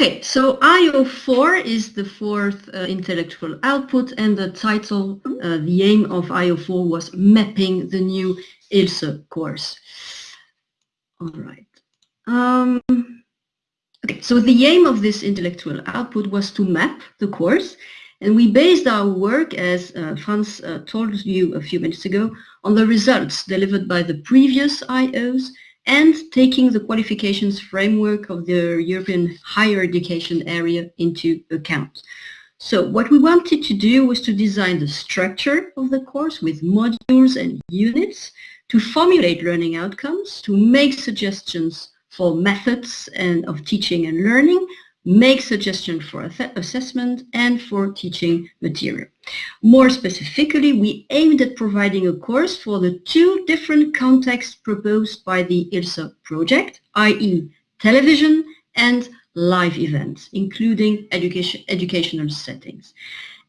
Okay, so IO4 is the fourth uh, intellectual output and the title, uh, the aim of IO4 was mapping the new ILSA course. All right. Um, okay, so the aim of this intellectual output was to map the course and we based our work, as uh, Franz uh, told you a few minutes ago, on the results delivered by the previous IOs and taking the qualifications framework of the European higher education area into account. So what we wanted to do was to design the structure of the course with modules and units to formulate learning outcomes, to make suggestions for methods and of teaching and learning, make suggestions for assessment and for teaching material. More specifically, we aimed at providing a course for the two different contexts proposed by the ILSA project, i.e. television and live events, including education, educational settings.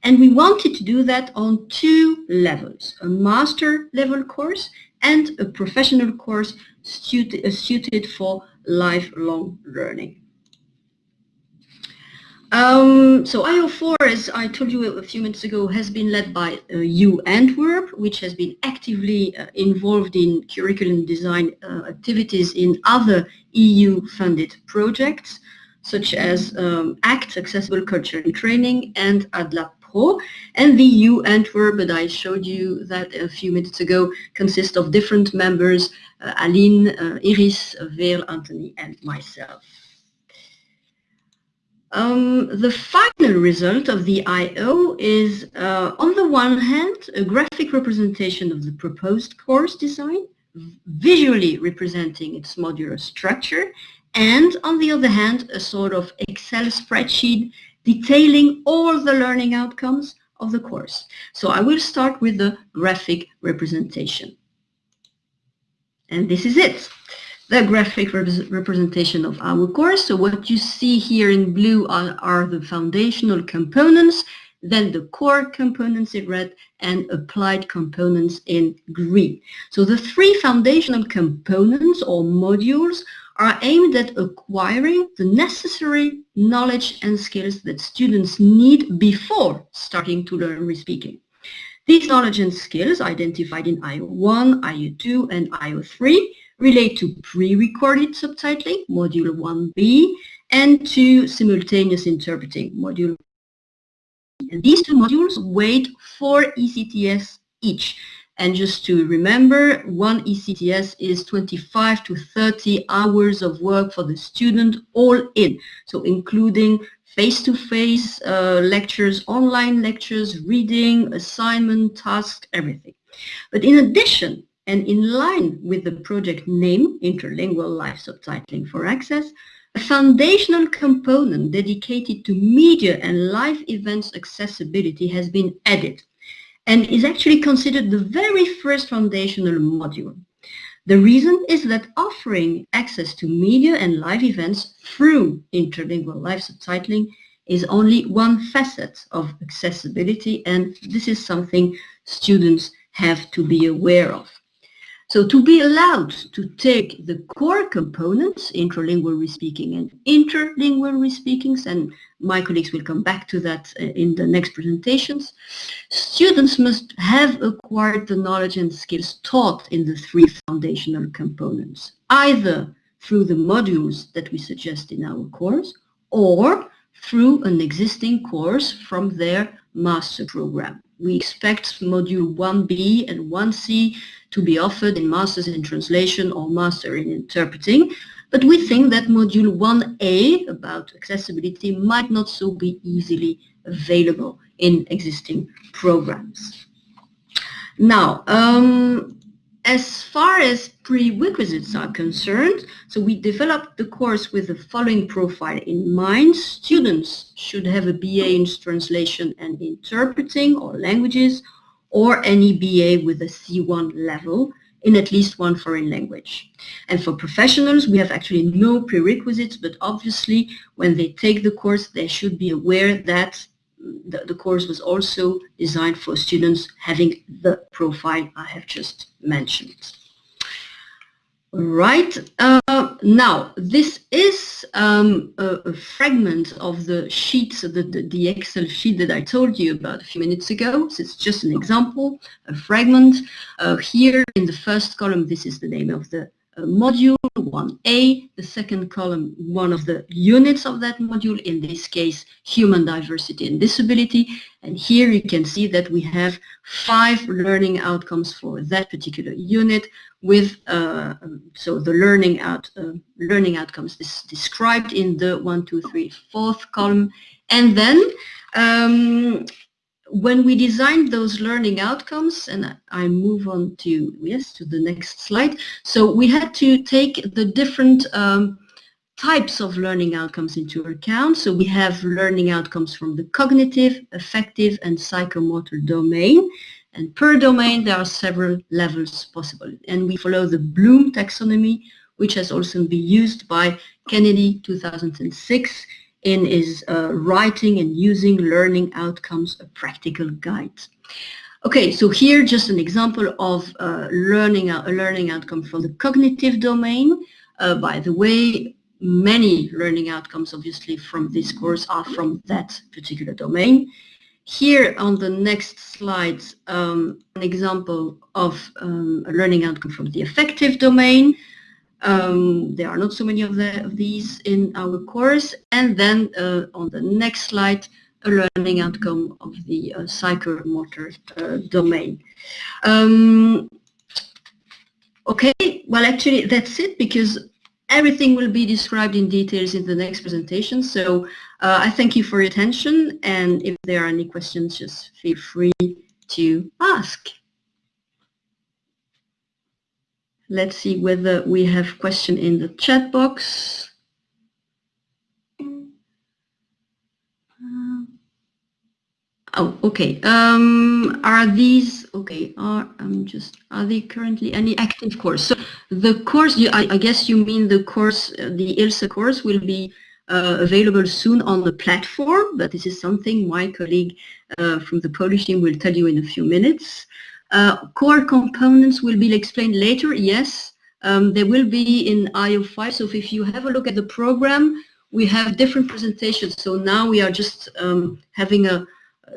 And we wanted to do that on two levels, a master level course and a professional course suited for lifelong learning. Um, so IO4, as I told you a few minutes ago, has been led by uh, U Antwerp, which has been actively uh, involved in curriculum design uh, activities in other EU-funded projects, such as um, ACT, Accessible Culture and Training, and ADLAB Pro. And the U Antwerp that I showed you that a few minutes ago consists of different members, uh, Aline, uh, Iris, Veerle, Anthony, and myself. Um, the final result of the I.O. is, uh, on the one hand, a graphic representation of the proposed course design, visually representing its modular structure, and on the other hand, a sort of Excel spreadsheet detailing all the learning outcomes of the course. So I will start with the graphic representation. And this is it the graphic rep representation of our course. So what you see here in blue are, are, the foundational components, then the core components in red and applied components in green. So the three foundational components or modules are aimed at acquiring the necessary knowledge and skills that students need before starting to learn re-speaking. These knowledge and skills identified in IO1, IO2 and IO3 relate to pre-recorded subtitling, Module 1b, and to simultaneous interpreting, Module and these two modules weigh 4 ECTS each. And just to remember, one ECTS is 25 to 30 hours of work for the student all in. So including face-to-face -face, uh, lectures, online lectures, reading, assignment, tasks, everything. But in addition, and in line with the project name, Interlingual Live Subtitling for Access, a foundational component dedicated to media and live events accessibility has been added and is actually considered the very first foundational module. The reason is that offering access to media and live events through interlingual live subtitling is only one facet of accessibility and this is something students have to be aware of. So to be allowed to take the core components, intralingual respeaking and interlingual respeakings, and my colleagues will come back to that uh, in the next presentations, students must have acquired the knowledge and skills taught in the three foundational components, either through the modules that we suggest in our course or through an existing course from their master program. We expect module 1B and 1C to be offered in Masters in Translation or Master in Interpreting. But we think that Module 1A about accessibility might not so be easily available in existing programs. Now, um, as far as prerequisites are concerned, so we developed the course with the following profile in mind. Students should have a BA in translation and interpreting or languages or any BA with a C1 level in at least one foreign language. And for professionals, we have actually no prerequisites, but obviously when they take the course, they should be aware that the, the course was also designed for students having the profile I have just mentioned. Right. Uh, now, this is um, a, a, fragment of the sheet, the, the, the, Excel sheet that I told you about a few minutes ago. So it's just an example, a fragment. Uh, here in the first column, this is the name of the module 1A, the second column, one of the units of that module, in this case, human diversity and disability. And here you can see that we have five learning outcomes for that particular unit with, uh, so the learning out uh, learning outcomes is described in the one, two, three, fourth column. And then um, when we designed those learning outcomes, and I move on to, yes, to the next slide. So we had to take the different um, types of learning outcomes into account. So we have learning outcomes from the cognitive, affective, and psychomotor domain. And per domain, there are several levels possible. And we follow the Bloom taxonomy, which has also been used by Kennedy 2006 in his uh, writing and using learning outcomes, a practical guide. Okay, so here just an example of uh, learning a learning outcome from the cognitive domain. Uh, by the way, many learning outcomes obviously from this course are from that particular domain. Here on the next slide, um, an example of um, a learning outcome from the affective domain. Um, there are not so many of, the, of, these in our course. And then uh, on the next slide, a learning outcome of the uh, psychomotor uh, domain. Um, okay, well actually that's it because everything will be described in details in the next presentation. So uh, I thank you for your attention and if there are any questions, just feel free to ask. Let's see whether we have question in the chat box. Uh, oh, okay. Um, are these okay? Are I'm just are they currently any active course? So the course, you, I, I guess you mean the course, uh, the ILSA course will be uh, available soon on the platform, but this is something my colleague uh, from the Polish team will tell you in a few minutes. Uh, core components will be explained later, yes. Um, they will be in IO5, so if you have a look at the program, we have different presentations. So now we are just um, having a,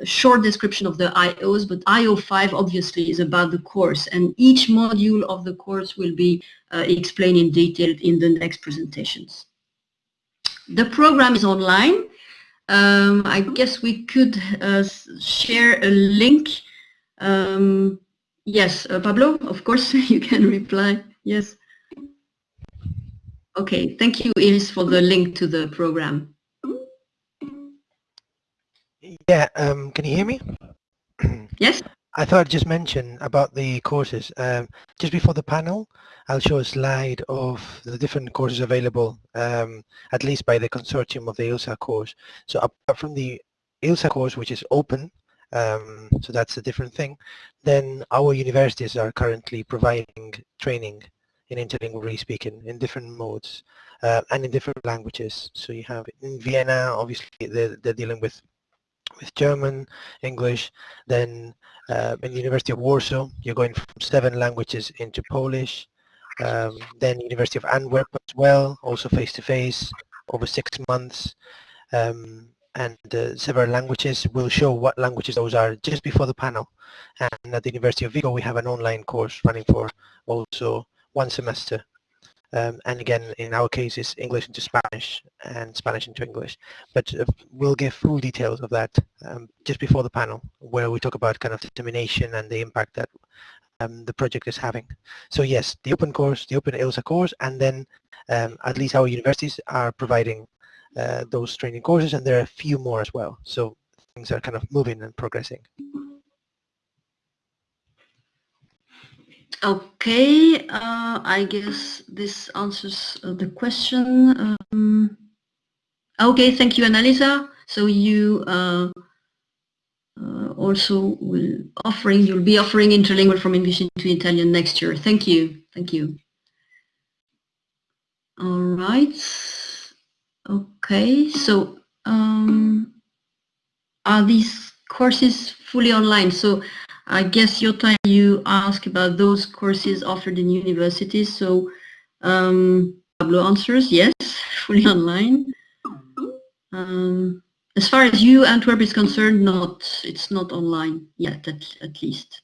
short description of the IOs, but IO5 obviously is about the course, and each module of the course will be uh, explained in detail in the next presentations. The program is online. Um, I guess we could uh, share a link um, Yes, uh, Pablo, of course, you can reply. Yes. Okay, thank you, Iris, for the link to the program. Yeah, um, can you hear me? yes. I thought I'd just mention about the courses. Um, just before the panel, I'll show a slide of the different courses available, um, at least by the consortium of the ILSA course. So apart from the ILSA course, which is open um, so that's a different thing. Then our universities are currently providing training in interlingual speaking in different modes uh, and in different languages. So you have in Vienna, obviously they're, they're dealing with with German, English, then uh, in the University of Warsaw, you're going from seven languages into Polish, um, then University of Antwerp as well, also face-to-face, -face, over six months. Um, and uh, several languages. We'll show what languages those are just before the panel. And at the University of Vigo, we have an online course running for also one semester. Um, and again, in our case, it's English into Spanish and Spanish into English. But uh, we'll give full details of that um, just before the panel, where we talk about kind of determination and the impact that um, the project is having. So yes, the open course, the open ILSA course, and then um, at least our universities are providing uh, those training courses and there are a few more as well. So things are kind of moving and progressing. Okay, uh, I guess this answers uh, the question. Um, okay, thank you, Annalisa. So you uh, uh, also will offering, you'll be offering interlingual from English into Italian next year. Thank you, thank you. All right. Okay, so um, are these courses fully online? So I guess your time you ask about those courses offered in universities. So Um, Pablo answers, yes, fully online. Um, as far as you, Antwerp, is concerned, not it's not online yet, at, at least.